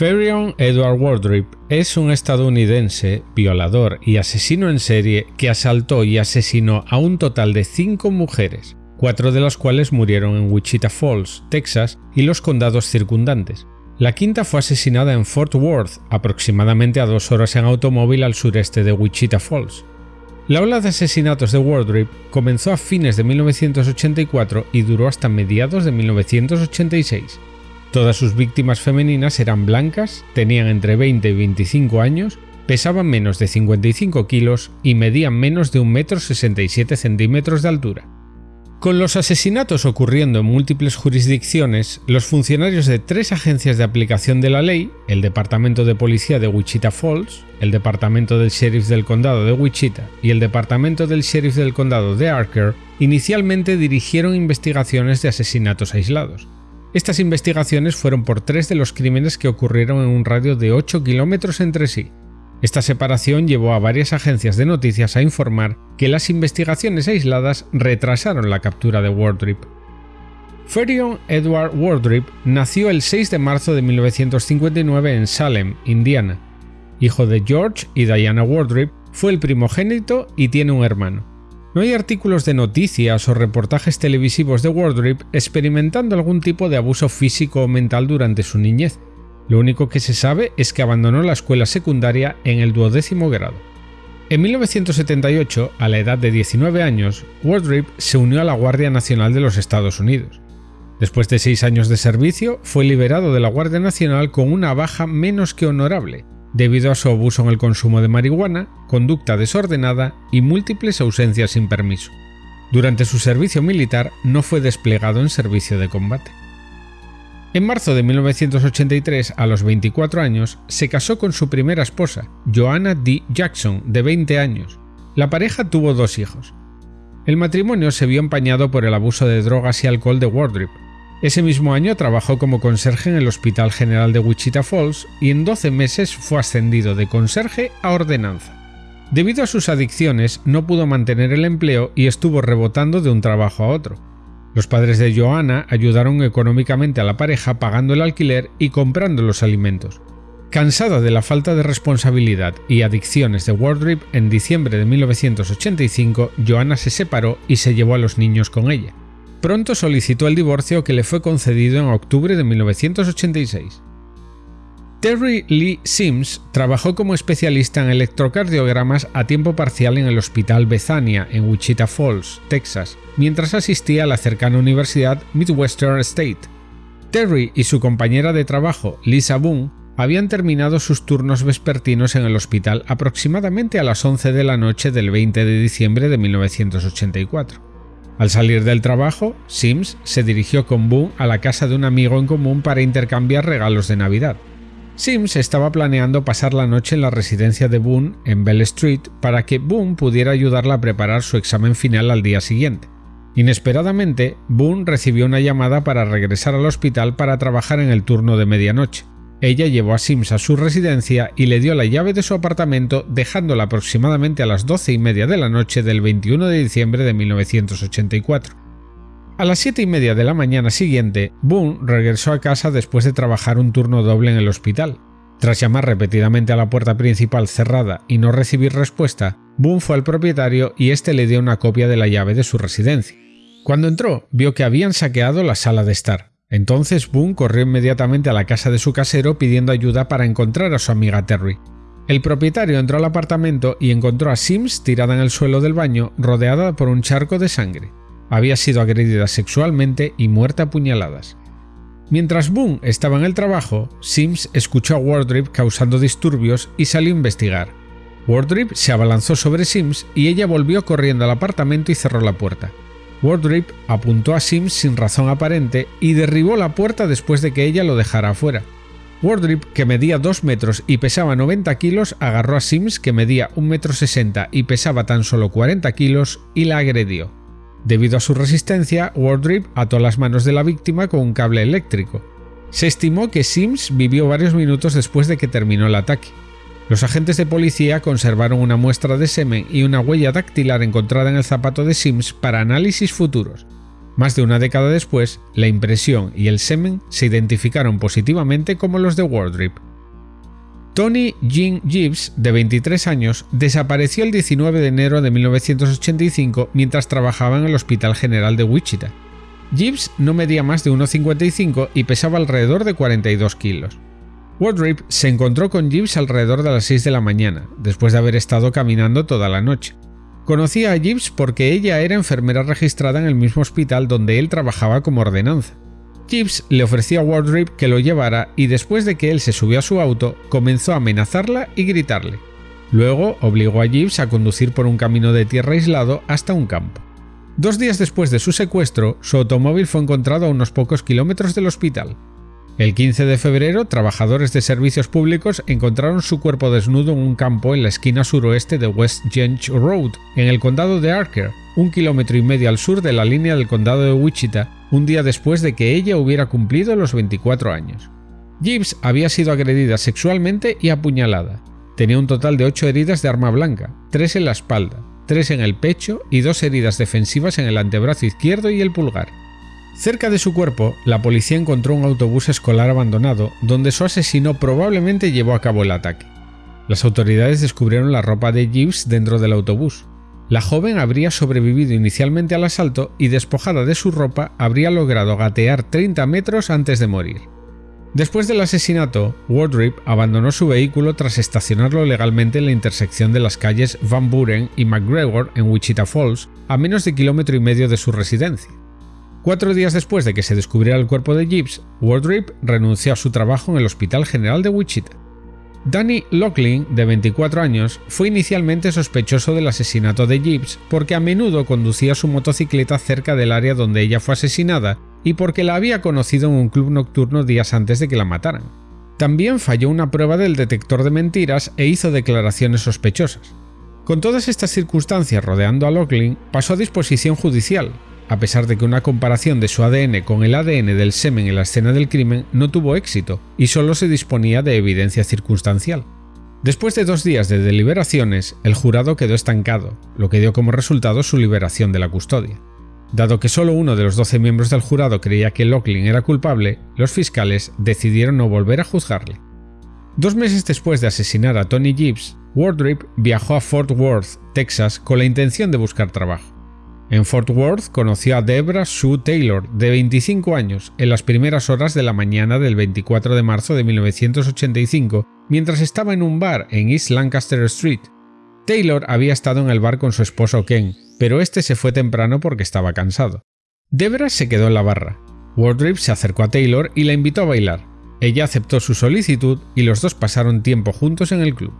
Ferion Edward Wardrip es un estadounidense, violador y asesino en serie que asaltó y asesinó a un total de cinco mujeres, cuatro de las cuales murieron en Wichita Falls, Texas y los condados circundantes. La quinta fue asesinada en Fort Worth, aproximadamente a dos horas en automóvil al sureste de Wichita Falls. La ola de asesinatos de Wardrip comenzó a fines de 1984 y duró hasta mediados de 1986. Todas sus víctimas femeninas eran blancas, tenían entre 20 y 25 años, pesaban menos de 55 kilos y medían menos de 1,67 m de altura. Con los asesinatos ocurriendo en múltiples jurisdicciones, los funcionarios de tres agencias de aplicación de la ley, el Departamento de Policía de Wichita Falls, el Departamento del Sheriff del Condado de Wichita y el Departamento del Sheriff del Condado de Archer, inicialmente dirigieron investigaciones de asesinatos aislados. Estas investigaciones fueron por tres de los crímenes que ocurrieron en un radio de 8 kilómetros entre sí. Esta separación llevó a varias agencias de noticias a informar que las investigaciones aisladas retrasaron la captura de Wardrip. Ferion Edward Wardrip nació el 6 de marzo de 1959 en Salem, Indiana. Hijo de George y Diana Wardrip, fue el primogénito y tiene un hermano. No hay artículos de noticias o reportajes televisivos de Wardrip experimentando algún tipo de abuso físico o mental durante su niñez. Lo único que se sabe es que abandonó la escuela secundaria en el duodécimo grado. En 1978, a la edad de 19 años, Wardrip se unió a la Guardia Nacional de los Estados Unidos. Después de seis años de servicio, fue liberado de la Guardia Nacional con una baja menos que honorable, debido a su abuso en el consumo de marihuana, conducta desordenada y múltiples ausencias sin permiso. Durante su servicio militar no fue desplegado en servicio de combate. En marzo de 1983, a los 24 años, se casó con su primera esposa, Joanna D. Jackson, de 20 años. La pareja tuvo dos hijos. El matrimonio se vio empañado por el abuso de drogas y alcohol de Wardrip, ese mismo año trabajó como conserje en el Hospital General de Wichita Falls y en 12 meses fue ascendido de conserje a ordenanza. Debido a sus adicciones no pudo mantener el empleo y estuvo rebotando de un trabajo a otro. Los padres de Joanna ayudaron económicamente a la pareja pagando el alquiler y comprando los alimentos. Cansada de la falta de responsabilidad y adicciones de Wardrip, en diciembre de 1985 Joanna se separó y se llevó a los niños con ella. Pronto solicitó el divorcio que le fue concedido en octubre de 1986. Terry Lee Sims trabajó como especialista en electrocardiogramas a tiempo parcial en el Hospital Bethania en Wichita Falls, Texas, mientras asistía a la cercana Universidad Midwestern State. Terry y su compañera de trabajo, Lisa Boone, habían terminado sus turnos vespertinos en el hospital aproximadamente a las 11 de la noche del 20 de diciembre de 1984. Al salir del trabajo, Sims se dirigió con Boone a la casa de un amigo en común para intercambiar regalos de Navidad. Sims estaba planeando pasar la noche en la residencia de Boone en Bell Street para que Boone pudiera ayudarla a preparar su examen final al día siguiente. Inesperadamente, Boone recibió una llamada para regresar al hospital para trabajar en el turno de medianoche. Ella llevó a Sims a su residencia y le dio la llave de su apartamento dejándola aproximadamente a las doce y media de la noche del 21 de diciembre de 1984. A las siete y media de la mañana siguiente, Boone regresó a casa después de trabajar un turno doble en el hospital. Tras llamar repetidamente a la puerta principal cerrada y no recibir respuesta, Boone fue al propietario y este le dio una copia de la llave de su residencia. Cuando entró, vio que habían saqueado la sala de estar. Entonces Boone corrió inmediatamente a la casa de su casero pidiendo ayuda para encontrar a su amiga Terry. El propietario entró al apartamento y encontró a Sims tirada en el suelo del baño, rodeada por un charco de sangre. Había sido agredida sexualmente y muerta a puñaladas. Mientras Boone estaba en el trabajo, Sims escuchó a Wardrip causando disturbios y salió a investigar. Wardrip se abalanzó sobre Sims y ella volvió corriendo al apartamento y cerró la puerta. Wardrip apuntó a Sims sin razón aparente y derribó la puerta después de que ella lo dejara afuera. Wardrip, que medía 2 metros y pesaba 90 kilos, agarró a Sims, que medía 1 metro 60 y pesaba tan solo 40 kilos, y la agredió. Debido a su resistencia, Wardrip ató las manos de la víctima con un cable eléctrico. Se estimó que Sims vivió varios minutos después de que terminó el ataque. Los agentes de policía conservaron una muestra de semen y una huella dactilar encontrada en el zapato de Sims para análisis futuros. Más de una década después, la impresión y el semen se identificaron positivamente como los de Wardrip. Tony Jean Gibbs, de 23 años, desapareció el 19 de enero de 1985 mientras trabajaba en el Hospital General de Wichita. Gibbs no medía más de 1,55 y pesaba alrededor de 42 kilos. Wardrip se encontró con Gibbs alrededor de las 6 de la mañana, después de haber estado caminando toda la noche. Conocía a Gibbs porque ella era enfermera registrada en el mismo hospital donde él trabajaba como ordenanza. Gibbs le ofreció a Wardrip que lo llevara y después de que él se subió a su auto, comenzó a amenazarla y gritarle. Luego obligó a Gibbs a conducir por un camino de tierra aislado hasta un campo. Dos días después de su secuestro, su automóvil fue encontrado a unos pocos kilómetros del hospital. El 15 de febrero, trabajadores de servicios públicos encontraron su cuerpo desnudo en un campo en la esquina suroeste de West Genge Road, en el condado de Archer, un kilómetro y medio al sur de la línea del condado de Wichita, un día después de que ella hubiera cumplido los 24 años. Gibbs había sido agredida sexualmente y apuñalada. Tenía un total de 8 heridas de arma blanca, 3 en la espalda, 3 en el pecho y 2 heridas defensivas en el antebrazo izquierdo y el pulgar. Cerca de su cuerpo, la policía encontró un autobús escolar abandonado donde su asesino probablemente llevó a cabo el ataque. Las autoridades descubrieron la ropa de Gibbs dentro del autobús. La joven habría sobrevivido inicialmente al asalto y despojada de su ropa habría logrado gatear 30 metros antes de morir. Después del asesinato, Wardrip abandonó su vehículo tras estacionarlo legalmente en la intersección de las calles Van Buren y McGregor en Wichita Falls, a menos de kilómetro y medio de su residencia. Cuatro días después de que se descubriera el cuerpo de Gibbs, Wardrip renunció a su trabajo en el Hospital General de Wichita. Danny Locklin, de 24 años, fue inicialmente sospechoso del asesinato de Gibbs porque a menudo conducía su motocicleta cerca del área donde ella fue asesinada y porque la había conocido en un club nocturno días antes de que la mataran. También falló una prueba del detector de mentiras e hizo declaraciones sospechosas. Con todas estas circunstancias rodeando a Locklin, pasó a disposición judicial, a pesar de que una comparación de su ADN con el ADN del semen en la escena del crimen no tuvo éxito y solo se disponía de evidencia circunstancial. Después de dos días de deliberaciones, el jurado quedó estancado, lo que dio como resultado su liberación de la custodia. Dado que solo uno de los 12 miembros del jurado creía que Locklin era culpable, los fiscales decidieron no volver a juzgarle. Dos meses después de asesinar a Tony Gibbs, Wardrip viajó a Fort Worth, Texas, con la intención de buscar trabajo. En Fort Worth conoció a Debra Sue Taylor, de 25 años, en las primeras horas de la mañana del 24 de marzo de 1985, mientras estaba en un bar en East Lancaster Street. Taylor había estado en el bar con su esposo Ken, pero este se fue temprano porque estaba cansado. Debra se quedó en la barra. Wardrip se acercó a Taylor y la invitó a bailar. Ella aceptó su solicitud y los dos pasaron tiempo juntos en el club.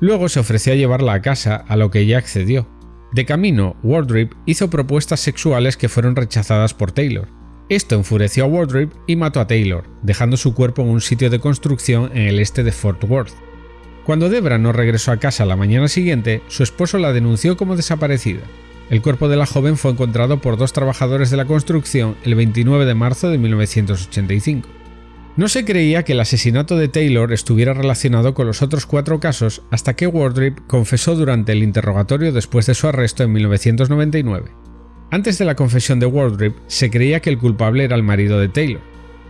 Luego se ofreció a llevarla a casa, a lo que ella accedió. De camino, Wardrip hizo propuestas sexuales que fueron rechazadas por Taylor. Esto enfureció a Wardrip y mató a Taylor, dejando su cuerpo en un sitio de construcción en el este de Fort Worth. Cuando Debra no regresó a casa la mañana siguiente, su esposo la denunció como desaparecida. El cuerpo de la joven fue encontrado por dos trabajadores de la construcción el 29 de marzo de 1985. No se creía que el asesinato de Taylor estuviera relacionado con los otros cuatro casos hasta que Wardrip confesó durante el interrogatorio después de su arresto en 1999. Antes de la confesión de Wardrip, se creía que el culpable era el marido de Taylor.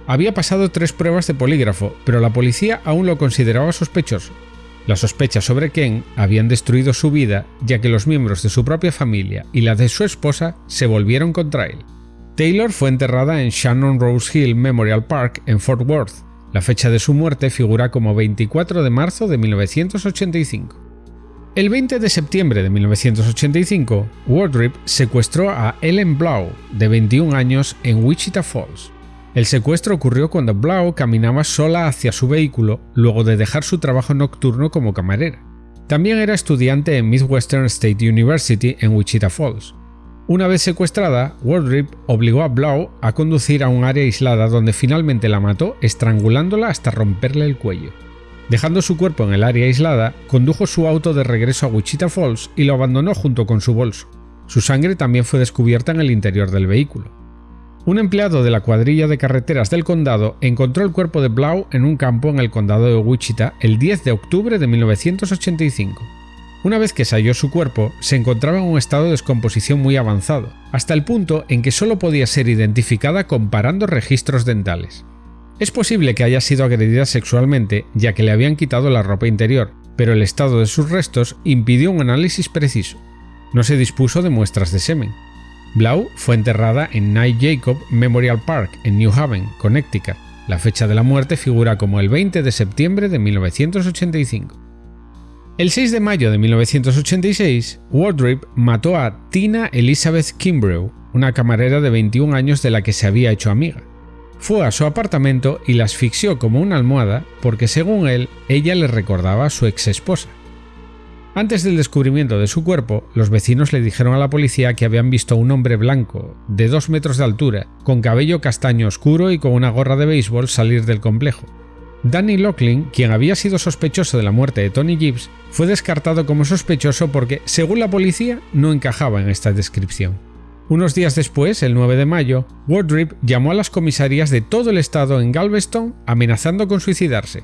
Había pasado tres pruebas de polígrafo, pero la policía aún lo consideraba sospechoso. Las sospechas sobre Ken habían destruido su vida ya que los miembros de su propia familia y la de su esposa se volvieron contra él. Taylor fue enterrada en Shannon Rose Hill Memorial Park en Fort Worth. La fecha de su muerte figura como 24 de marzo de 1985. El 20 de septiembre de 1985, Wardrip secuestró a Ellen Blau, de 21 años, en Wichita Falls. El secuestro ocurrió cuando Blau caminaba sola hacia su vehículo luego de dejar su trabajo nocturno como camarera. También era estudiante en Midwestern State University en Wichita Falls. Una vez secuestrada, Wardrip obligó a Blau a conducir a un área aislada donde finalmente la mató estrangulándola hasta romperle el cuello. Dejando su cuerpo en el área aislada, condujo su auto de regreso a Wichita Falls y lo abandonó junto con su bolso. Su sangre también fue descubierta en el interior del vehículo. Un empleado de la cuadrilla de carreteras del condado encontró el cuerpo de Blau en un campo en el condado de Wichita el 10 de octubre de 1985. Una vez que se halló su cuerpo, se encontraba en un estado de descomposición muy avanzado, hasta el punto en que solo podía ser identificada comparando registros dentales. Es posible que haya sido agredida sexualmente ya que le habían quitado la ropa interior, pero el estado de sus restos impidió un análisis preciso. No se dispuso de muestras de semen. Blau fue enterrada en Knight Jacob Memorial Park en New Haven, Connecticut. La fecha de la muerte figura como el 20 de septiembre de 1985. El 6 de mayo de 1986, Wardrip mató a Tina Elizabeth Kimbrough, una camarera de 21 años de la que se había hecho amiga. Fue a su apartamento y la asfixió como una almohada porque según él, ella le recordaba a su ex esposa. Antes del descubrimiento de su cuerpo, los vecinos le dijeron a la policía que habían visto a un hombre blanco, de 2 metros de altura, con cabello castaño oscuro y con una gorra de béisbol salir del complejo. Danny Locklin, quien había sido sospechoso de la muerte de Tony Gibbs, fue descartado como sospechoso porque, según la policía, no encajaba en esta descripción. Unos días después, el 9 de mayo, Wardrip llamó a las comisarías de todo el estado en Galveston amenazando con suicidarse.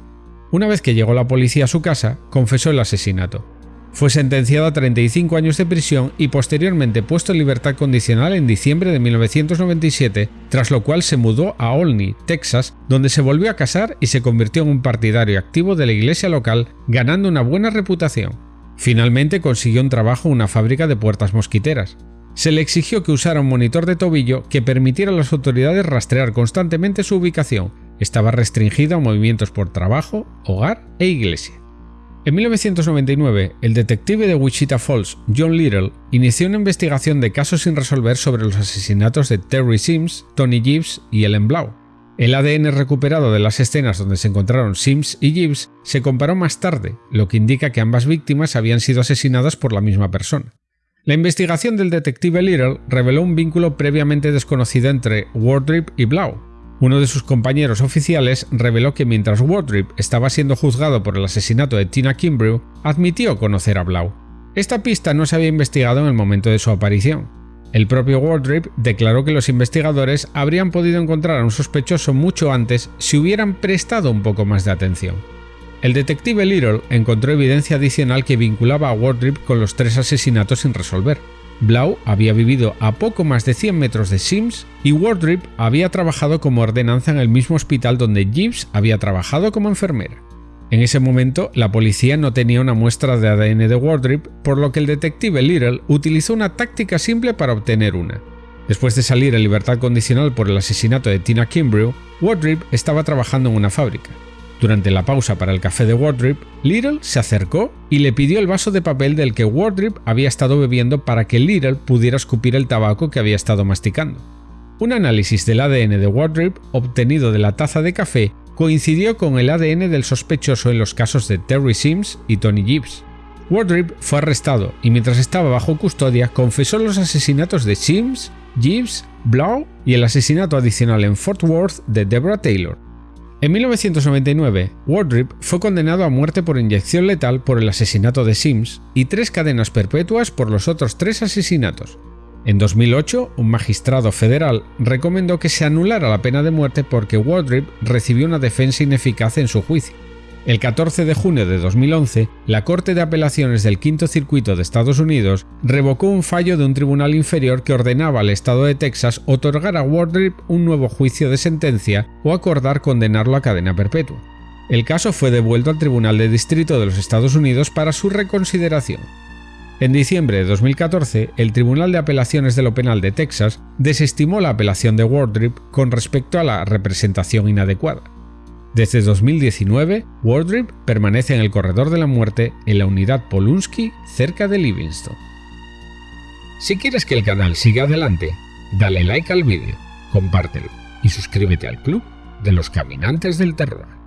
Una vez que llegó la policía a su casa, confesó el asesinato. Fue sentenciado a 35 años de prisión y posteriormente puesto en libertad condicional en diciembre de 1997, tras lo cual se mudó a Olney, Texas, donde se volvió a casar y se convirtió en un partidario activo de la iglesia local, ganando una buena reputación. Finalmente consiguió un trabajo en una fábrica de puertas mosquiteras se le exigió que usara un monitor de tobillo que permitiera a las autoridades rastrear constantemente su ubicación. Estaba restringido a movimientos por trabajo, hogar e iglesia. En 1999, el detective de Wichita Falls, John Little, inició una investigación de casos sin resolver sobre los asesinatos de Terry Sims, Tony Gibbs y Ellen Blau. El ADN recuperado de las escenas donde se encontraron Sims y Gibbs se comparó más tarde, lo que indica que ambas víctimas habían sido asesinadas por la misma persona. La investigación del detective Little reveló un vínculo previamente desconocido entre Wardrip y Blau. Uno de sus compañeros oficiales reveló que mientras Wardrip estaba siendo juzgado por el asesinato de Tina Kimbrough, admitió conocer a Blau. Esta pista no se había investigado en el momento de su aparición. El propio Wardrip declaró que los investigadores habrían podido encontrar a un sospechoso mucho antes si hubieran prestado un poco más de atención. El detective Little encontró evidencia adicional que vinculaba a Wardrip con los tres asesinatos sin resolver. Blau había vivido a poco más de 100 metros de Sims y Wardrip había trabajado como ordenanza en el mismo hospital donde Gibbs había trabajado como enfermera. En ese momento, la policía no tenía una muestra de ADN de Wardrip, por lo que el detective Little utilizó una táctica simple para obtener una. Después de salir en libertad condicional por el asesinato de Tina Kimbrough, Wardrip estaba trabajando en una fábrica. Durante la pausa para el café de Wardrip, Little se acercó y le pidió el vaso de papel del que Wardrip había estado bebiendo para que Little pudiera escupir el tabaco que había estado masticando. Un análisis del ADN de Wardrip obtenido de la taza de café coincidió con el ADN del sospechoso en los casos de Terry Sims y Tony Gibbs. Wardrip fue arrestado y mientras estaba bajo custodia confesó los asesinatos de Sims, Gibbs, Blau y el asesinato adicional en Fort Worth de Deborah Taylor, en 1999, Wardrip fue condenado a muerte por inyección letal por el asesinato de Sims y tres cadenas perpetuas por los otros tres asesinatos. En 2008, un magistrado federal recomendó que se anulara la pena de muerte porque Wardrip recibió una defensa ineficaz en su juicio. El 14 de junio de 2011, la Corte de Apelaciones del Quinto Circuito de Estados Unidos revocó un fallo de un tribunal inferior que ordenaba al Estado de Texas otorgar a Wardrip un nuevo juicio de sentencia o acordar condenarlo a cadena perpetua. El caso fue devuelto al Tribunal de Distrito de los Estados Unidos para su reconsideración. En diciembre de 2014, el Tribunal de Apelaciones de lo Penal de Texas desestimó la apelación de Wardrip con respecto a la representación inadecuada. Desde 2019, Wardrip permanece en el corredor de la muerte en la unidad Polunsky cerca de Livingston. Si quieres que el canal siga adelante, dale like al vídeo, compártelo y suscríbete al club de los caminantes del terror.